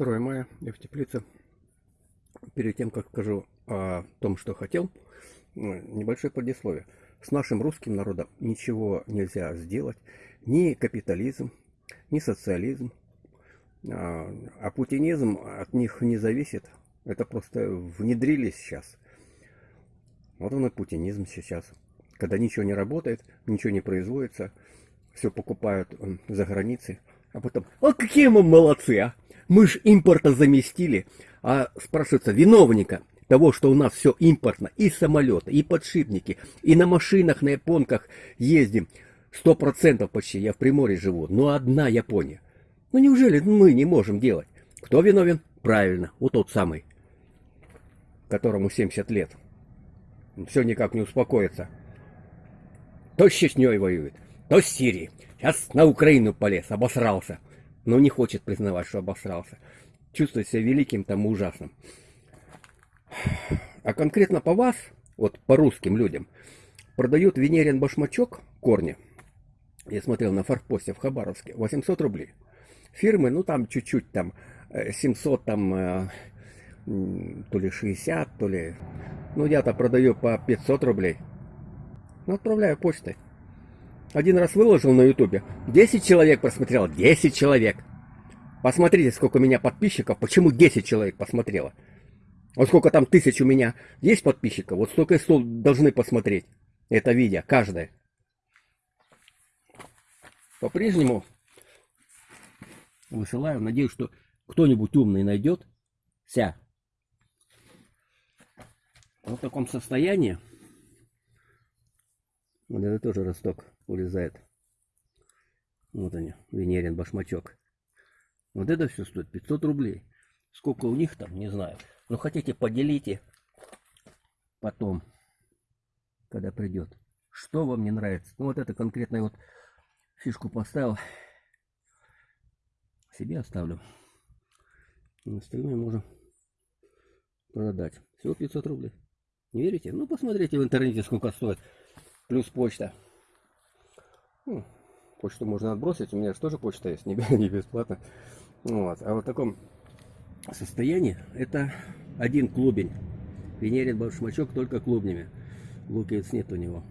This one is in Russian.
2 мая, я в теплице. Перед тем, как скажу о том, что хотел, небольшое предисловие. С нашим русским народом ничего нельзя сделать. Ни капитализм, ни социализм. А, а путинизм от них не зависит. Это просто внедрились сейчас. Вот он и путинизм сейчас. Когда ничего не работает, ничего не производится, все покупают за границей. А потом, а какие мы молодцы, а? Мы ж импорта заместили. А спрашивается, виновника того, что у нас все импортно, и самолеты, и подшипники, и на машинах, на японках ездим. Сто процентов почти, я в Приморье живу, но одна Япония. Ну неужели мы не можем делать? Кто виновен? Правильно, вот тот самый, которому 70 лет. Все никак не успокоится. То с Чечней воюет, то с Сирией. Сейчас на Украину полез, обосрался. Но не хочет признавать, что обосрался. Чувствует себя великим там ужасным. А конкретно по вас, вот по русским людям, продают венерин башмачок, корни. Я смотрел на форпосте в Хабаровске, 800 рублей. Фирмы, ну там чуть-чуть, там 700, э, там э, то ли 60, то ли... Ну я-то продаю по 500 рублей. Ну отправляю почтой. Один раз выложил на ютубе. 10 человек просмотрел. 10 человек. Посмотрите, сколько у меня подписчиков. Почему 10 человек посмотрело? Вот сколько там тысяч у меня есть подписчиков. Вот столько и стол должны посмотреть это видео. Каждое. По-прежнему высылаю. Надеюсь, что кто-нибудь умный найдет. Ся. Вот в таком состоянии. Вот это тоже росток улезает. Вот они, Венерин башмачок. Вот это все стоит 500 рублей. Сколько у них там, не знаю. Но хотите, поделите потом, когда придет. Что вам не нравится. Ну вот это конкретно вот фишку поставил. Себе оставлю. А остальное можно продать. Всего 500 рублей. Не верите? Ну посмотрите в интернете сколько стоит. Плюс почта. Ну, почту можно отбросить. У меня же тоже почта есть, не, бесплатно. Вот. А вот в таком состоянии это один клубень. Венерин башмачок только клубнями. Луковиц нет у него.